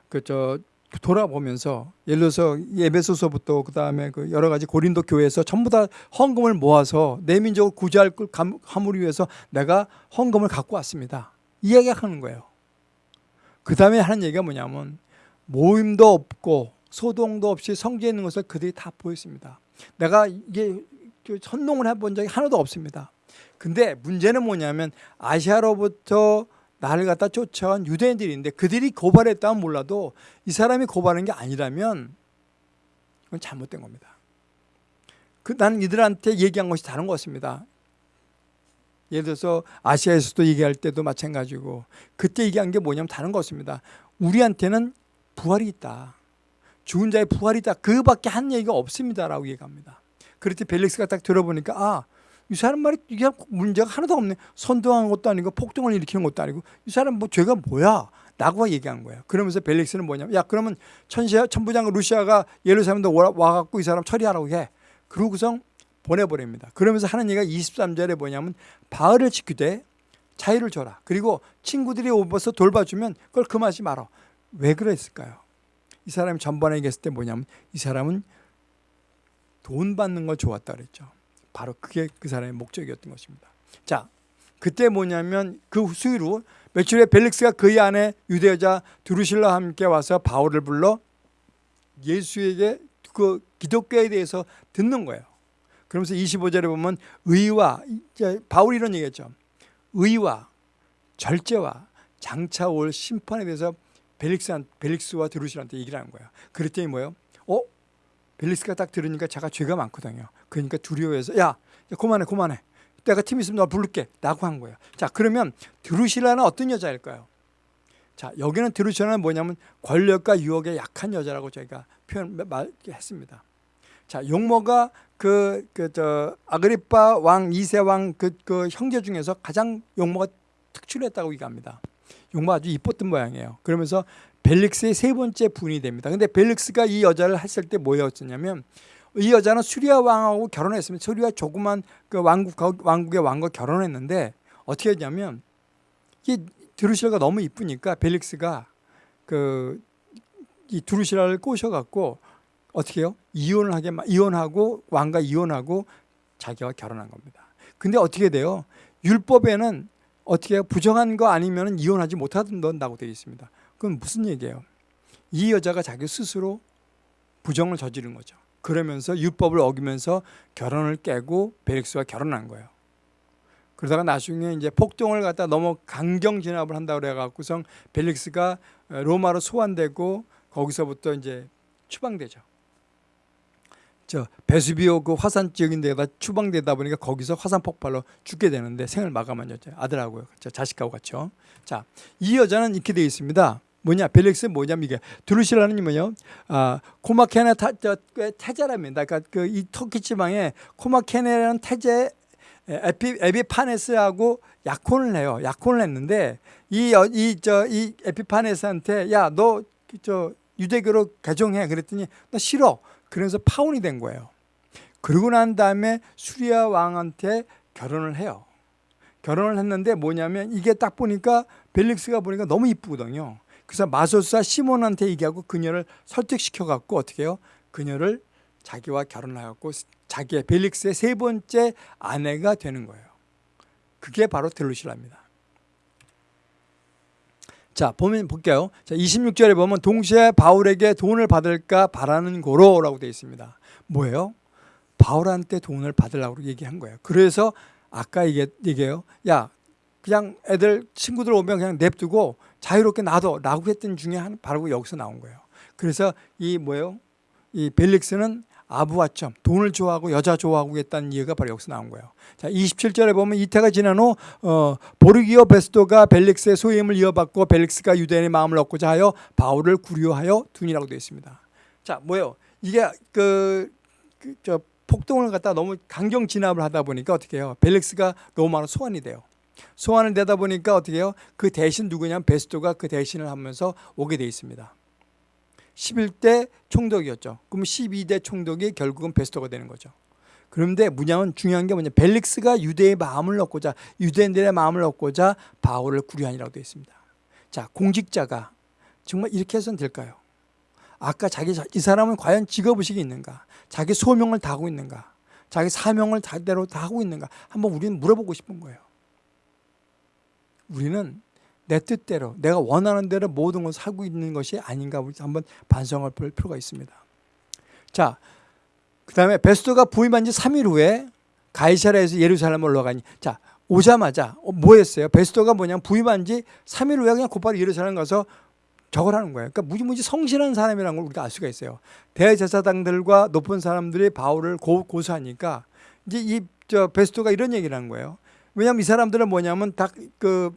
그 저 돌아보면서 예를 들어서 예배소서부터 그 다음에 그 여러 가지 고린도 교회에서 전부 다 헌금을 모아서 내 민족을 구제할 걸 감- 함으로 위해서 내가 헌금을 갖고 왔습니다. 이 얘기가 하는 거예요. 그 다음에 하는 얘기가 뭐냐면 모임도 없고 소동도 없이 성지에 있는 것을 그들이 다 보였습니다. 내가 이게 그 선동을 해본 적이 하나도 없습니다. 근데 문제는 뭐냐면 아시아로부터 나를 갖다 쫓아온 유대인들인데 그들이 고발했다면 몰라도 이 사람이 고발한 게 아니라면 이건 잘못된 겁니다. 그 나는 이들한테 얘기한 것이 다른 것입니다. 예를 들어서 아시아에서도 얘기할 때도 마찬가지고 그때 얘기한 게 뭐냐면 다른 것입니다. 우리한테는 부활이 있다. 죽은 자의 부활이 있다. 그 밖에 한 얘기가 없습니다 라고 얘기합니다. 그랬더니 벨릭스가 딱 들어보니까 아, 이 사람 말이 이게 문제가 하나도 없네. 선동한 것도 아니고 폭동을 일으키는 것도 아니고 이 사람 뭐 죄가 뭐야? 라고 얘기한 거예요. 그러면서 벨릭스는 뭐냐면 야 그러면 천시아 천부장 루시아가 예루살렘도 와- 와갖고 이 사람 처리하라고 해. 그러고서 보내버립니다. 그러면서 하는 얘기가 23절에 뭐냐면 바을을 지키되 자유를 줘라. 그리고 친구들이 오면서 돌봐주면 그걸 금하지 마라. 왜 그랬을까요? 이 사람이 전번에 얘기했을 때 뭐냐면 이 사람은 돈 받는 걸 좋았다 그랬죠. 바로 그게 그 사람의 목적이었던 것입니다. 자, 그때 뭐냐면 그 수위로 며칠 후에 벨릭스가 그의 아내 유대 여자 두루실라 함께 와서 바울을 불러 예수에게 그 기독교에 대해서 듣는 거예요. 그러면서 25절에 보면 의와 바울이 이런 얘기했죠. 의와 절제와 장차 올 심판에 대해서 벨릭스 벨릭스와 드루실한테 얘기를 하는 거예요. 그랬더니 뭐예요? 어? 벨릭스가 딱 들으니까 자가 죄가 많거든요. 그러니까 두려워해서 야, 야 그만해, 그만해. 내가 팀 있으면 너 부를게. 라고 한 거예요. 자, 그러면 드루실라는 어떤 여자일까요? 자, 여기는 드루실라는 뭐냐면 권력과 유혹에 약한 여자라고 저희가 표현 말했습니다. 자, 용모가 그 그 저 아그리파 왕 이세 왕그 그 형제 중에서 가장 용모가 특출했다고 얘기합니다. 용모 아주 이뻤던 모양이에요. 그러면서 벨릭스의 세 번째 분이 됩니다. 근데 벨릭스가 이 여자를 했을 때 뭐였었냐면 이 여자는 수리아 왕하고 결혼했습니다. 수리아 조그만 그 왕국 왕국의 왕과 결혼했는데 어떻게 했냐면 이 드루실가 너무 이쁘니까 벨릭스가 그 이 드루실라를 꼬셔갖고 어떻게 해요? 이혼을 하게 마- 이혼하고 왕과 이혼하고 자기와 결혼한 겁니다. 근데 어떻게 돼요? 율법에는 어떻게 해요? 부정한 거 아니면 이혼하지 못한다고 되어 있습니다. 그건 무슨 얘기예요? 이 여자가 자기 스스로 부정을 저지른 거죠. 그러면서 율법을 어기면서 결혼을 깨고 베릭스와 결혼한 거예요. 그러다가 나중에 이제 폭동을 갖다 너무 강경 진압을 한다고 그래 갖고선 벨릭스가 로마로 소환되고 거기서부터 이제 추방되죠. 저 베수비오 그 화산 지역인 데가 추방되다 보니까 거기서 화산 폭발로 죽게 되는데 생을 마감한 여자 아들하고요. 저 자식하고 같이요. 자, 이 여자는 이렇게 되어 있습니다. 뭐냐 벨릭스 뭐냐면 이게 두루실라는 뭐요? 아 코마케네 타, 저, 그 태자랍니다. 그러니까 그 이 터키 지방에 코마케네라는 태제 에피 에피파네스하고 약혼을 해요. 약혼을 했는데 이 이 저 이 에피파네스한테 야 너 저 유대교로 개종해 그랬더니 너 싫어. 그래서 파혼이 된 거예요. 그러고 난 다음에 수리아 왕한테 결혼을 해요. 결혼을 했는데 뭐냐면 이게 딱 보니까 벨릭스가 보니까 너무 이쁘거든요. 그래서 마소사 시몬한테 얘기하고 그녀를 설득시켜 갖고 어떻게 해요? 그녀를 자기와 결혼하고 자기의 벨릭스의 세 번째 아내가 되는 거예요. 그게 바로 델루실라입니다. 자, 보면 볼게요. 자, 26절에 보면 동시에 바울에게 돈을 받을까 바라는 고로라고 되어 있습니다. 뭐예요? 바울한테 돈을 받으려고 얘기한 거예요. 그래서 아까 얘기, 얘기해요. 야, 그냥 애들 친구들 오면 그냥 냅두고 자유롭게 놔둬라고 했던 중에 한 바로 여기서 나온 거예요. 그래서 이 뭐예요? 이 벨릭스는 아부와점 돈을 좋아하고 여자 좋아하고 했다는 이유가 바로 여기서 나온 거예요. 자 27절에 보면 이태가 지난 후 어, 보르기오 베스도가 벨릭스의 소임을 이어받고 벨릭스가 유대인의 마음을 얻고자 하여 바울을 구려하여 둔이라고 되어 있습니다. 자 뭐요? 이게 그, 그 저 폭동을 갖다 너무 강경 진압을 하다 보니까 어떻게 해요? 벨릭스가 많은 소환이 돼요. 소환을 되다 보니까 어떻게 해요? 그 대신 누구냐면 베스도가 그 대신을 하면서 오게 돼 있습니다. 11대 총독이었죠. 그럼 12대 총독이 결국은 베스토가 되는 거죠. 그런데 뭐냐면 중요한 게 뭐냐 벨릭스가 유대의 마음을 얻고자 유대인들의 마음을 얻고자 바울을 구류하니라고 되어 있습니다. 자 공직자가 정말 이렇게 해서는 될까요? 아까 자기 이 사람은 과연 직업의식이 있는가? 자기 소명을 다 하고 있는가? 자기 사명을 다대로 다 하고 있는가? 한번 우리는 물어보고 싶은 거예요. 우리는 내 뜻대로 내가 원하는 대로 모든 것을 하고 있는 것이 아닌가 한번 반성을 볼 필요가 있습니다. 자, 그 다음에 베스토가 부임한 지 3일 후에 가이사라에서 예루살렘을 올라가니 자 오자마자 어, 뭐 했어요? 베스토가 뭐냐면 부임한 지 3일 후에 그냥 곧바로 예루살렘 가서 저걸 하는 거예요. 그러니까 무지무지 성실한 사람이라는 걸 우리가 알 수가 있어요. 대제사장들과 높은 사람들이 바울을 고, 고소하니까 이제 이 저 베스토가 이런 얘기를 한 거예요. 왜냐하면 이 사람들은 뭐냐면 다그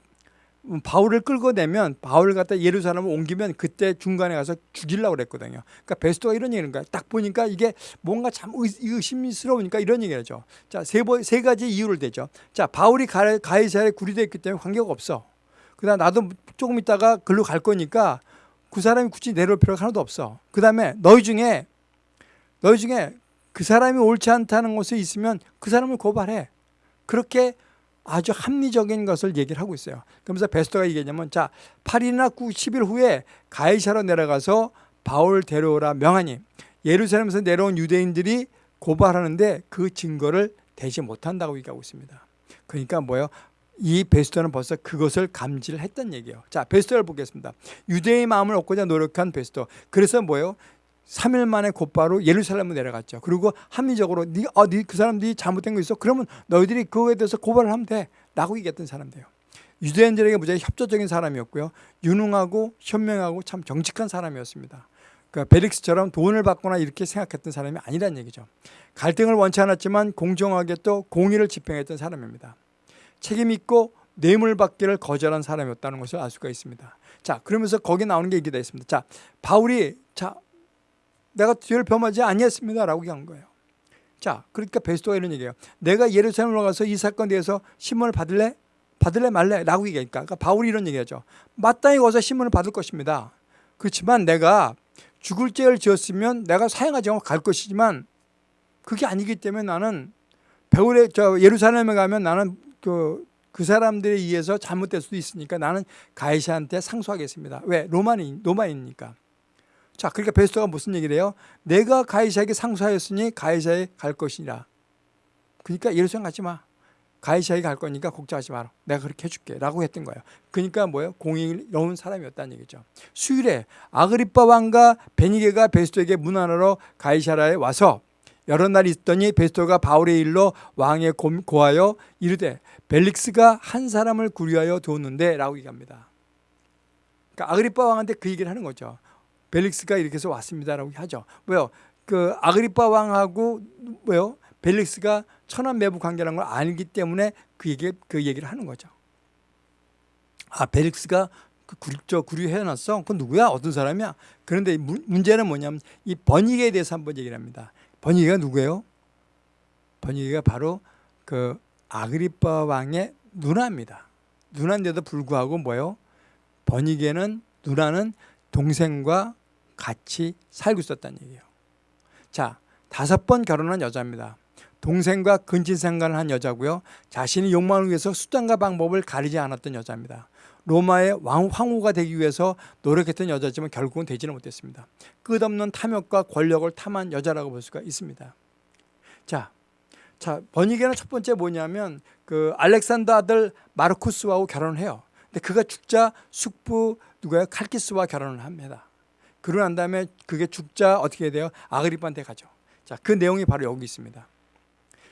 음, 바울을 끌고 내면 바울을 갖다 예루살렘을 옮기면 그때 중간에 가서 죽이려고 그랬거든요. 그러니까 베스토가 이런 얘기를 거야. 딱 보니까 이게 뭔가 참 의심스러우니까 이런 얘기를 하죠. 자, 세, 세 가지 이유를 대죠. 자, 바울이 가이사에 구리되었기 때문에 관계가 없어. 그 다음 나도 조금 있다가 글로 갈 거니까 그 사람이 굳이 내려올 필요가 하나도 없어. 그 다음에 너희 중에 너희 중에 그 사람이 옳지 않다는 것이 있으면 그 사람을 고발해. 그렇게 아주 합리적인 것을 얘기를 하고 있어요. 그러면서 베스토가 얘기했냐면 자 8일이나 9, 10일 후에 가이사로 내려가서 바울 데려오라 명하니 예루살렘에서 내려온 유대인들이 고발하는데 그 증거를 대지 못한다고 얘기하고 있습니다. 그러니까 뭐예요? 이 베스토는 벌써 그것을 감지를 했던 얘기예요. 자, 베스토를 보겠습니다. 유대의 마음을 얻고자 노력한 베스토. 그래서 뭐예요? 3일 만에 곧바로 예루살렘으로 내려갔죠. 그리고 합리적으로 네, 어, 네, 그 사람들이 잘못된 거 있어? 그러면 너희들이 그거에 대해서 고발을 하면 돼. 라고 얘기했던 사람들이에요. 유대인들에게 무지하게 협조적인 사람이었고요. 유능하고 현명하고 참 정직한 사람이었습니다. 그 베릭스처럼 돈을 받거나 이렇게 생각했던 사람이 아니란 얘기죠. 갈등을 원치 않았지만 공정하게 또 공의를 집행했던 사람입니다. 책임 있고 뇌물 받기를 거절한 사람이었다는 것을 알 수가 있습니다. 자, 그러면서 거기 나오는 게 얘기가 있습니다. 자, 바울이 자, 내가 죄를 범하지 아니했습니다. 라고 한 거예요. 자, 그러니까 베스토가 이런 얘기예요. 내가 예루살렘으로 가서 이 사건에 대해서 신문을 받을래? 받을래 말래? 라고 얘기하니까 그러니까 바울이 이런 얘기하죠. 마땅히 가서 신문을 받을 것입니다. 그렇지만 내가 죽을 죄를 지었으면 내가 사형하지 않고 갈 것이지만 그게 아니기 때문에 나는 배울에 저 예루살렘에 가면 나는 그, 그 사람들에 의해서 잘못될 수도 있으니까 나는 가이사한테 상소하겠습니다. 왜? 로마인, 로마이니까. 자, 그러니까 베스토가 무슨 얘기를 해요? 내가 가이사에게 상소하였으니 가이사에 갈 것이라. 그러니까 예루살렘 가지 마. 가이사에 갈 거니까 걱정하지 마라. 내가 그렇게 해줄게. 라고 했던 거예요. 그러니까 뭐예요? 공의로운 사람이었다는 얘기죠. 수일에 아그리빠 왕과 베니게가 베스토에게 문안으로 가이사라에 와서 여러 날 있더니 베스토가 바울의 일로 왕에 고하여 이르되 벨릭스가 한 사람을 구리하여 두었는데 라고 얘기합니다. 그러니까 아그리빠 왕한테 그 얘기를 하는 거죠. 벨릭스가 이렇게 해서 왔습니다라고 하죠. 왜요? 그 아그리파 왕하고 뭐요? 벨릭스가 천한 매부 관계라는 걸 알기 때문에 그 얘기 그 얘기를 하는 거죠. 아 벨릭스가 그 구리, 저 구리 해놨어. 그건 누구야? 어떤 사람이야? 그런데 무, 문제는 뭐냐면 이 번익에 대해서 한번 얘기를 합니다. 번익이가 누구예요? 번익이가 바로 그 아그리파 왕의 누나입니다. 누나인데도 불구하고 뭐예요? 번익에는 누나는 동생과 같이 살고 있었다는 얘기예요. 자, 다섯 번 결혼한 여자입니다. 동생과 근친상간을 한 여자고요. 자신의 욕망을 위해서 수단과 방법을 가리지 않았던 여자입니다. 로마의 왕, 황후가 되기 위해서 노력했던 여자지만 결국은 되지는 못했습니다. 끝없는 탐욕과 권력을 탐한 여자라고 볼 수가 있습니다. 자, 자 번이게는 첫 번째 뭐냐면 그 알렉산더 아들 마르쿠스하고 결혼을 해요. 근데 그가 죽자 숙부 누가요? 칼키스와 결혼을 합니다. 그러고 난 다음에 그게 죽자 어떻게 돼요? 아그리빠한테 가죠. 자, 그 내용이 바로 여기 있습니다.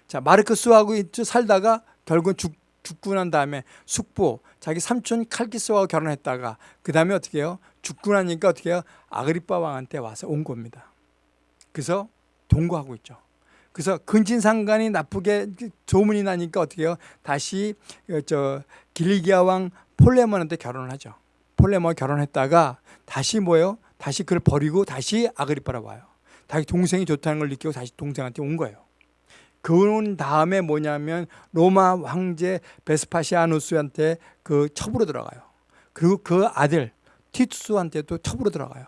자, 마르크스하고 살다가 결국은 죽, 죽고 난 다음에 숙부, 자기 삼촌 칼키스와 결혼했다가 그 다음에 어떻게 해요? 죽고 나니까 어떻게 해요? 아그리빠 왕한테 와서 온 겁니다. 그래서 동거하고 있죠. 그래서 근친상간이 나쁘게 소문이 나니까 어떻게 해요? 다시 어, 저 길리기아 왕 폴레몬한테 결혼을 하죠. 폴레몬 결혼했다가 다시 뭐예요? 다시 그를 버리고 다시 아그리파로 와요. 다시 동생이 좋다는 걸 느끼고 다시 동생한테 온 거예요. 그런 다음에 뭐냐면 로마 황제 베스파시아누스한테 그 첩으로 들어가요. 그리고 그 아들 티투스한테도 첩으로 들어가요.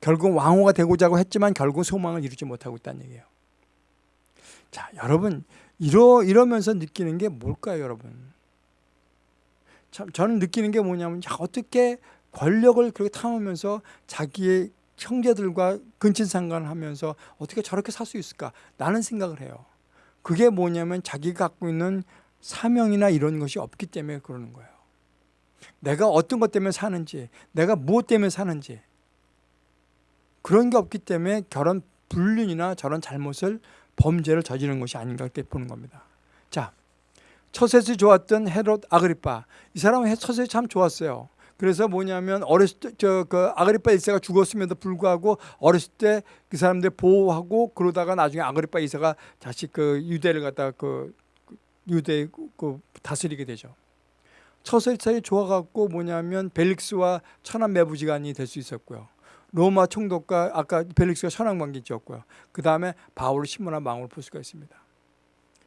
결국 왕후가 되고자 했지만 결국 소망을 이루지 못하고 있다는 얘기예요. 자, 여러분 이러 이러면서 느끼는 게 뭘까요, 여러분? 참 저는 느끼는 게 뭐냐면 야, 어떻게 권력을 그렇게 탐하면서 자기의 형제들과 근친상간을 하면서 어떻게 저렇게 살 수 있을까? 라는 생각을 해요. 그게 뭐냐면 자기가 갖고 있는 사명이나 이런 것이 없기 때문에 그러는 거예요. 내가 어떤 것 때문에 사는지, 내가 무엇 때문에 사는지 그런 게 없기 때문에 결혼 불륜이나 저런 잘못을 범죄를 저지르는 것이 아닌가 그렇게 보는 겁니다. 자, 처셋이 좋았던 헤롯 아그리파 이 사람은 처셋이 참 좋았어요. 그래서 뭐냐면 어렸을 때 저그 아그리파 1세가 죽었음에도 불구하고 어렸을 때 그 사람들 보호하고 그러다가 나중에 아그리파 2세가 다시 그 유대를 갖다 그 유대 그 다스리게 되죠. 처세차이 좋아갖고 뭐냐면 벨릭스와 천한 매부지간이 될 수 있었고요. 로마 총독과 아까 벨릭스가 천황관계 지었고요. 그 다음에 바울을 신문한 망을 볼 수가 있습니다.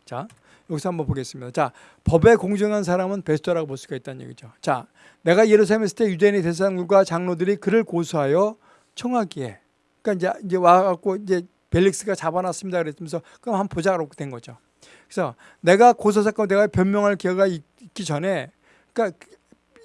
자, 여기서 한번 보겠습니다. 자, 법에 공정한 사람은 베스터라고 볼 수가 있다는 얘기죠. 자, 내가 예루살렘에 있을 때 유대인의 대사장들과 장로들이 그를 고소하여 청하기에 그러니까 이제 이제 와갖고 이제 벨릭스가 잡아놨습니다. 그랬면서 그럼 한번 보자고 된 거죠. 그래서 내가 고소 사건 내가 변명할 기회가 있기 전에 그러니까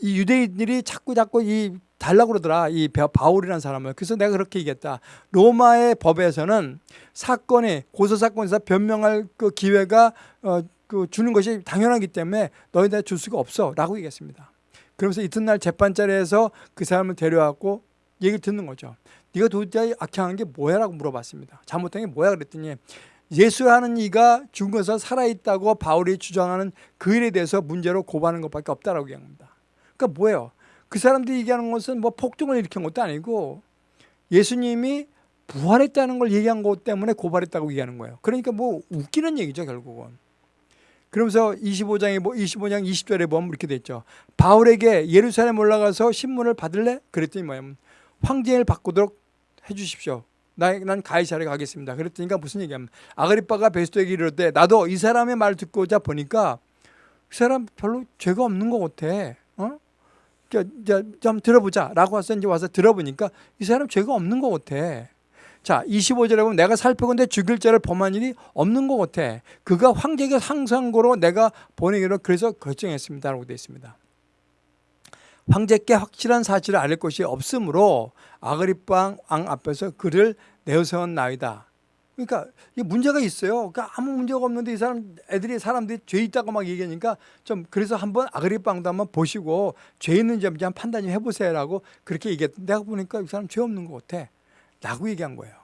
이 유대인들이 자꾸 자꾸 이 달라고 그러더라. 이 바울이라는 사람을. 그래서 내가 그렇게 얘기했다. 로마의 법에서는 사건에 고소 사건에서 변명할 그 기회가 어, 그 주는 것이 당연하기 때문에 너희들 줄 수가 없어라고 얘기했습니다. 그러면서 이튿날 재판자리에서 그 사람을 데려왔고 얘기를 듣는 거죠. 네가 도대체 악행한 게 뭐야라고 물어봤습니다. 잘못한 게 뭐야 그랬더니 예수라는 이가 죽어서 살아있다고 바울이 주장하는 그 일에 대해서 문제로 고발하는 것밖에 없다라고 얘기합니다. 그러니까 뭐예요? 그 사람들이 얘기하는 것은 뭐 폭동을 일으킨 것도 아니고 예수님이 부활했다는 걸 얘기한 것 때문에 고발했다고 얘기하는 거예요. 그러니까 뭐 웃기는 얘기죠, 결국은. 그러면서 25장에 뭐 25장 20절에 보면 이렇게 됐죠. 바울에게 예루살렘 올라가서 신문을 받을래? 그랬더니 뭐냐면 황제를 바꾸도록 해 주십시오. 난 가이사를 가겠습니다. 그랬더니 무슨 얘기하면 아그리빠가 베스토에게 이르되 나도 이 사람의 말 듣고자 보니까 그 사람 별로 죄가 없는 것 같아. 어? 그러니까 좀 들어보자라고 와서 이제 와서 들어보니까 이 사람 죄가 없는 것 같아. 자, 25절에 보면 내가 살펴본데 죽일 자를 범한 일이 없는 것 같아. 그가 황제에게 상상고로 내가 보내기로 그래서 결정했습니다 라고 되어 있습니다. 황제께 확실한 사실을 알릴 것이 없으므로 아그리빵 왕 앞에서 그를 내세운 나이다. 그러니까 이 문제가 있어요. 그러니까 아무 문제가 없는데 이 사람 애들이 사람들이 죄 있다고 막 얘기하니까 좀 그래서 한번 아그리빵도 한번 보시고 죄 있는지 한번 판단 좀 해보세요 라고 그렇게 얘기했. 내가 보니까 이 사람 죄 없는 것 같아. 라고 얘기한 거예요.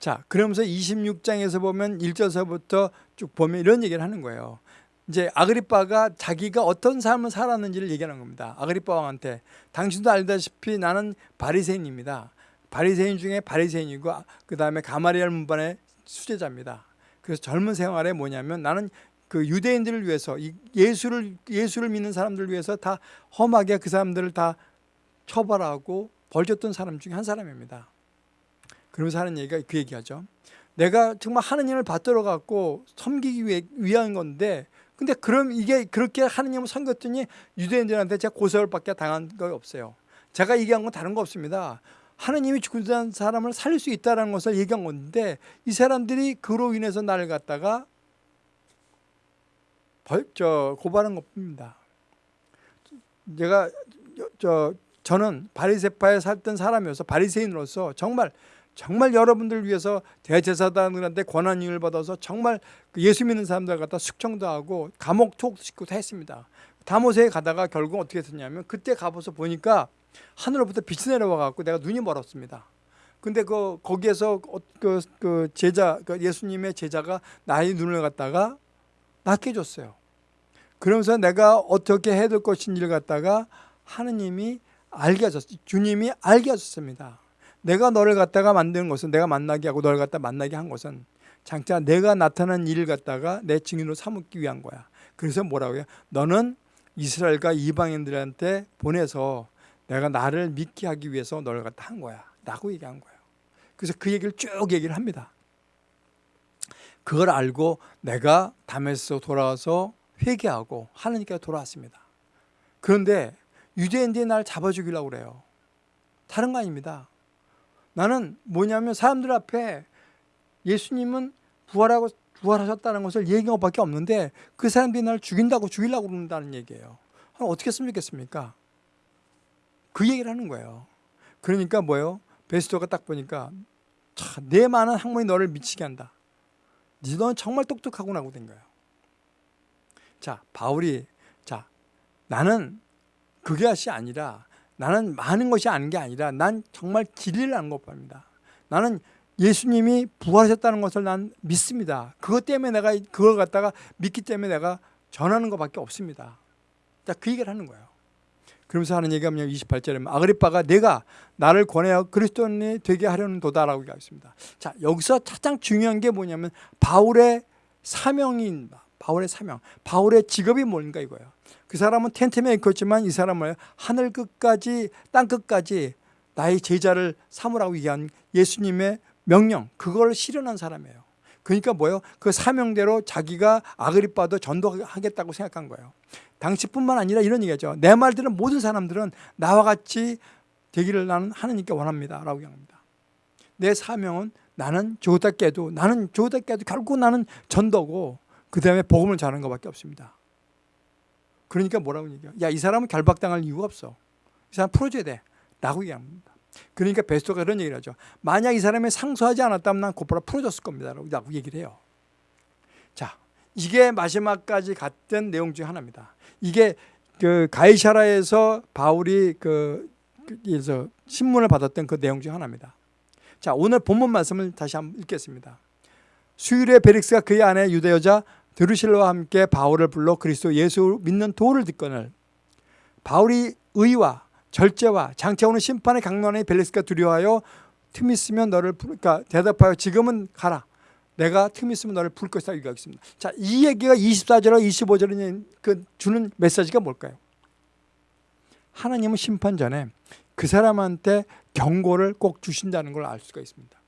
자, 그러면서 26장에서 보면 1절서부터 쭉 보면 이런 얘기를 하는 거예요. 이제 아그리빠가 자기가 어떤 삶을 살았는지를 얘기하는 겁니다. 아그리빠 왕한테 당신도 알다시피 나는 바리새인입니다. 바리새인 중에 바리새인이고 그 다음에 가마리알 문반의 수제자입니다. 그래서 젊은 생활에 뭐냐면 나는 그 유대인들을 위해서 예수를 예수를 믿는 사람들을 위해서 다 험하게 그 사람들을 다 처벌하고 벌줬던 사람 중에 한 사람입니다. 그러면서 하는 얘기가 그 얘기하죠. 내가 정말 하느님을 받들어 갖고 섬기기 위해, 위한 건데 근데 그럼 이게 그렇게 하느님을 섬겼더니 유대인들한테 제가 고소를 받게 당한 거 없어요. 제가 얘기한 건 다른 거 없습니다. 하느님이 죽은 사람을 살릴 수 있다는 것을 얘기한 건데 이 사람들이 그로 인해서 나를 갖다가 벌, 저, 고발한 것뿐입니다. 제가 저, 저는 바리세파에 살던 사람이어서 바리새인으로서 정말 정말 여러분들 위해서 대제사장들한테 권한을 받아서 정말 그 예수 믿는 사람들 갖다 숙청도 하고 감옥 투옥시키고 다 했습니다. 다모세에 가다가 결국 어떻게 됐냐면 그때 가봐서 보니까 하늘로부터 빛이 내려와 갖고 내가 눈이 멀었습니다. 근데 그 거기에서 어, 그, 그 제자 그 예수님의 제자가 나의 눈을 갖다가 낫게 줬어요. 그러면서 내가 어떻게 해야 될 것인지를 갖다가 하느님이 알게 하셨 주님이 알게 하셨습니다. 내가 너를 갖다가 만드는 것은 내가 만나게 하고 너를 갖다 만나게 한 것은 장차 내가 나타난 일을 갖다가 내 증인으로 삼기 위한 거야. 그래서 뭐라고요? 너는 이스라엘과 이방인들한테 보내서 내가 나를 믿게 하기 위해서 너를 갖다 한 거야. 라고 얘기한 거예요. 그래서 그 얘기를 쭉 얘기를 합니다. 그걸 알고 내가 담에서 돌아와서 회개하고 하나님께 돌아왔습니다. 그런데 유대인들이 날 잡아주기려고 그래요. 다른 거 아닙니다. 나는 뭐냐면 사람들 앞에 예수님은 부활하고 부활하셨다는 것을 얘기한 것밖에 없는데 그 사람들이 나를 죽인다고 죽이려고 그런다는 얘기예요. 어떻게 했으면 좋겠습니까? 그 얘기를 하는 거예요. 그러니까 뭐예요? 베스토가 딱 보니까 차, 내 많은 학문이 너를 미치게 한다. 너는 정말 똑똑하구나고 된 거예요. 자, 바울이 자, 나는 그것이 아니라 나는 많은 것이 아닌 게 아니라 난 정말 진리를 아는 것입니다. 나는 예수님이 부활하셨다는 것을 난 믿습니다. 그것 때문에 내가 그걸 갖다가 믿기 때문에 내가 전하는 것밖에 없습니다. 자, 그 얘기를 하는 거예요. 그러면서 하는 얘기가 뭐냐면 28절에 아그리빠가 내가 나를 권하여 그리스도인이 되게 하려는 도다라고 얘기하습니다 자, 여기서 가장 중요한 게 뭐냐면 바울의 사명입니다. 바울의 사명. 바울의 직업이 뭔가 이거예요. 그 사람은 텐트 메이커였지만 이 사람은 하늘 끝까지 땅 끝까지 나의 제자를 삼으라고 얘기한 예수님의 명령 그걸 실현한 사람이에요. 그러니까 뭐예요? 그 사명대로 자기가 아그리빠도 전도하겠다고 생각한 거예요. 당시뿐만 아니라 이런 얘기죠. 내 말들은 모든 사람들은 나와 같이 되기를 나는 하나님께 원합니다. 라고 얘기합니다. 내 사명은 나는 좋다 깨도 나는 좋다 깨도 결국 나는 전도고 그 다음에 복음을 전하는 것밖에 없습니다. 그러니까 뭐라고 얘기해요? 야, 이 사람은 결박당할 이유가 없어. 이 사람 풀어줘야 돼. 라고 얘기합니다. 그러니까 베스토가 그런 얘기를 하죠. 만약 이 사람이 상소하지 않았다면 난 곧바로 풀어줬을 겁니다. 라고 얘기를 해요. 자, 이게 마지막까지 갔던 내용 중 하나입니다. 이게 그 가이샤라에서 바울이 그 그래서 신문을 받았던 그 내용 중 하나입니다. 자, 오늘 본문 말씀을 다시 한번 읽겠습니다. 수일에 베릭스가 그의 아내 유대 여자 드루실라와 함께 바울을 불러 그리스도 예수 믿는 도를 듣거늘 바울이 의와 절제와 장차 오는 심판의 강론에 벨리스가 두려워하여 틈 있으면 너를 부르, 그러니까 대답하여 지금은 가라. 내가 틈 있으면 너를 부를 것이다 얘기하겠습니다. 자, 이 얘기가 24절과 25절에 그 주는 메시지가 뭘까요? 하나님은 심판 전에 그 사람한테 경고를 꼭 주신다는 걸 알 수가 있습니다.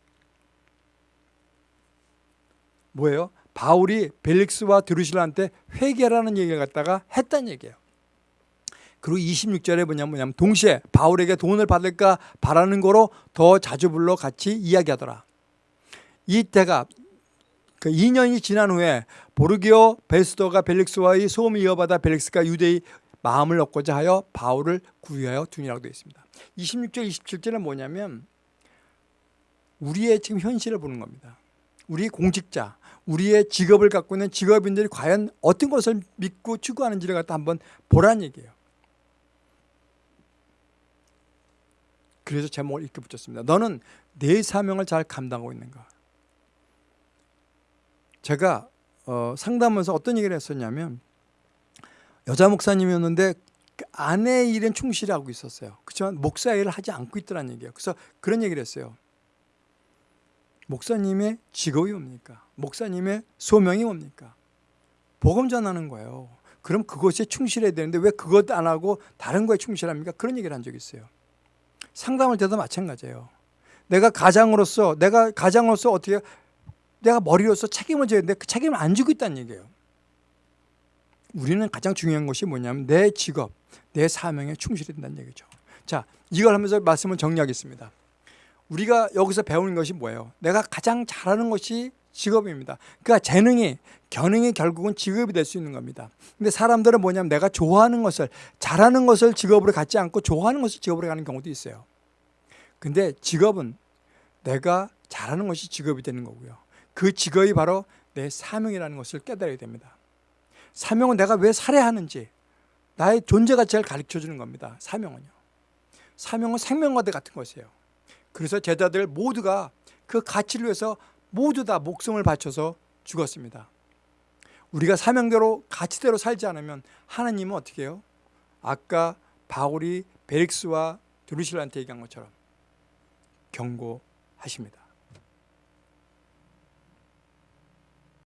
뭐예요? 바울이 벨릭스와 드루실라한테 회개라는 얘기를 갖다가 했다는 얘기예요. 그리고 26절에 뭐냐면, 뭐냐면 동시에 바울에게 돈을 받을까 바라는 거로 더 자주 불러 같이 이야기하더라. 이때가 그 2년이 지난 후에 보르기오 베스도가 벨릭스와의 소음을 이어받아 벨릭스가 유대의 마음을 얻고자 하여 바울을 구유하여 두니라고 되어 있습니다. 26절 27절은 뭐냐면 우리의 지금 현실을 보는 겁니다. 우리 공직자, 우리의 직업을 갖고 있는 직업인들이 과연 어떤 것을 믿고 추구하는지를 갖다 한번 보란 얘기예요. 그래서 제목을 이렇게 붙였습니다. 너는 내 사명을 잘 감당하고 있는가? 제가 어, 상담하면서 어떤 얘기를 했었냐면 여자 목사님이었는데 그 아내 일은 충실하고 있었어요. 그렇지만 목사 일을 하지 않고 있더란 얘기예요. 그래서 그런 얘기를 했어요. 목사님의 직업이 뭡니까? 목사님의 소명이 뭡니까? 복음 전하는 거예요. 그럼 그것에 충실해야 되는데 왜 그것 안 하고 다른 거에 충실합니까? 그런 얘기를 한 적이 있어요. 상담할 때도 마찬가지예요. 내가 가장으로서 내가 가장으로서 어떻게 내가 머리로서 책임을 져야 되는데 그 책임을 안 지고 있다는 얘기예요. 우리는 가장 중요한 것이 뭐냐면 내 직업, 내 사명에 충실해야 된다는 얘기죠. 자, 이걸 하면서 말씀을 정리하겠습니다. 우리가 여기서 배우는 것이 뭐예요? 내가 가장 잘하는 것이 직업입니다. 그러니까 재능이, 견능이 결국은 직업이 될 수 있는 겁니다. 근데 사람들은 뭐냐면 내가 좋아하는 것을, 잘하는 것을 직업으로 갖지 않고 좋아하는 것을 직업으로 가는 경우도 있어요. 근데 직업은 내가 잘하는 것이 직업이 되는 거고요. 그 직업이 바로 내 사명이라는 것을 깨달아야 됩니다. 사명은 내가 왜 살아야 하는지 나의 존재 가치를 가르쳐 주는 겁니다. 사명은요. 사명은 생명과도 같은 것이에요. 그래서 제자들 모두가 그 가치를 위해서 모두 다 목숨을 바쳐서 죽었습니다. 우리가 사명대로 가치대로 살지 않으면 하나님은 어떻게 해요? 아까 바울이 베릭스와 드루실한테 얘기한 것처럼 경고하십니다.